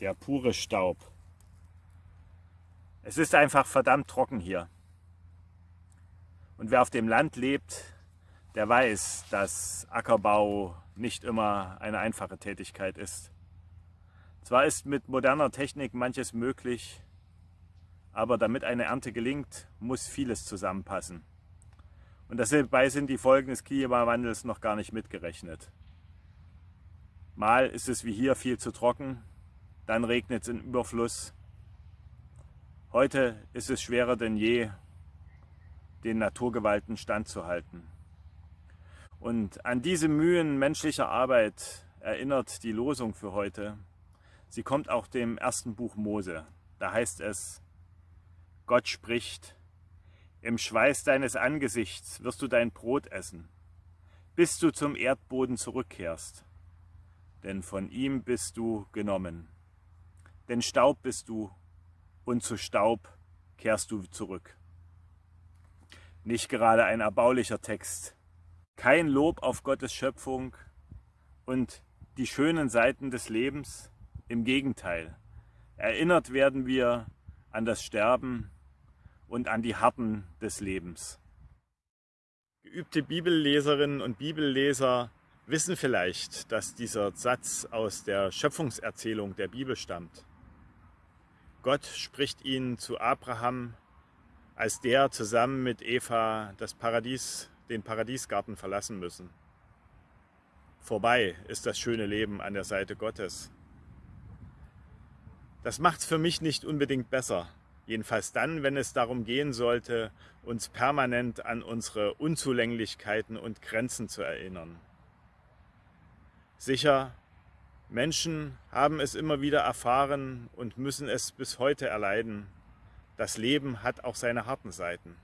der pure Staub. Es ist einfach verdammt trocken hier. Und wer auf dem Land lebt, der weiß, dass Ackerbau nicht immer eine einfache Tätigkeit ist. Zwar ist mit moderner Technik manches möglich, aber damit eine Ernte gelingt, muss vieles zusammenpassen. Und dabei sind die Folgen des Klimawandels noch gar nicht mitgerechnet. Mal ist es wie hier viel zu trocken, dann regnet es in Überfluss. Heute ist es schwerer denn je, den Naturgewalten standzuhalten. Und an diese Mühen menschlicher Arbeit erinnert die Losung für heute. Sie kommt auch dem ersten Buch Mose. Da heißt es, Gott spricht, im Schweiß deines Angesichts wirst du dein Brot essen, bis du zum Erdboden zurückkehrst. Denn von ihm bist du genommen. Denn Staub bist du, und zu Staub kehrst du zurück. Nicht gerade ein erbaulicher Text, kein Lob auf Gottes Schöpfung und die schönen Seiten des Lebens. Im Gegenteil, erinnert werden wir an das Sterben und an die Harten des Lebens. Geübte Bibelleserinnen und Bibelleser wissen vielleicht, dass dieser Satz aus der Schöpfungserzählung der Bibel stammt. Gott spricht ihn zu Abraham, als der zusammen mit Eva das Paradies den Paradiesgarten verlassen müssen. Vorbei ist das schöne Leben an der Seite Gottes. Das macht es für mich nicht unbedingt besser. Jedenfalls dann, wenn es darum gehen sollte, uns permanent an unsere Unzulänglichkeiten und Grenzen zu erinnern. Sicher, Menschen haben es immer wieder erfahren und müssen es bis heute erleiden. Das Leben hat auch seine harten Seiten.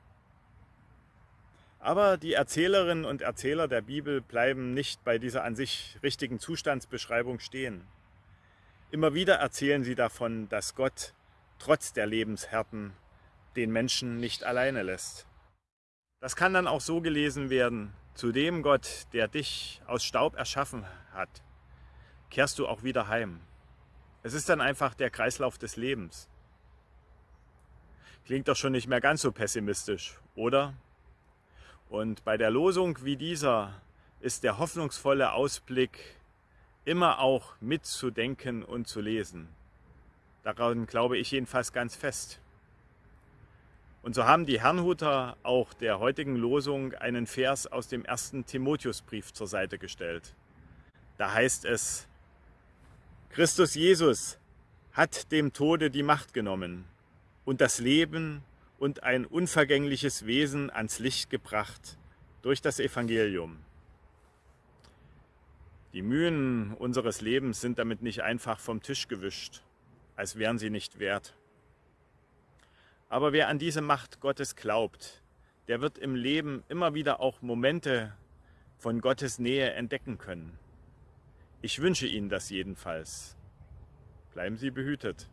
Aber die Erzählerinnen und Erzähler der Bibel bleiben nicht bei dieser an sich richtigen Zustandsbeschreibung stehen. Immer wieder erzählen sie davon, dass Gott trotz der Lebenshärten den Menschen nicht alleine lässt. Das kann dann auch so gelesen werden, zu dem Gott, der dich aus Staub erschaffen hat, kehrst du auch wieder heim. Es ist dann einfach der Kreislauf des Lebens. Klingt doch schon nicht mehr ganz so pessimistisch, oder? Und bei der Losung wie dieser ist der hoffnungsvolle Ausblick immer auch mitzudenken und zu lesen. Daran glaube ich jedenfalls ganz fest. Und so haben die Herrnhuter auch der heutigen Losung einen Vers aus dem ersten Timotheusbrief zur Seite gestellt. Da heißt es, Christus Jesus hat dem Tode die Macht genommen und das Leben und ein unvergängliches Wesen ans Licht gebracht durch das Evangelium. Die Mühen unseres Lebens sind damit nicht einfach vom Tisch gewischt, als wären sie nicht wert. Aber wer an diese Macht Gottes glaubt, der wird im Leben immer wieder auch Momente von Gottes Nähe entdecken können. Ich wünsche Ihnen das jedenfalls. Bleiben Sie behütet.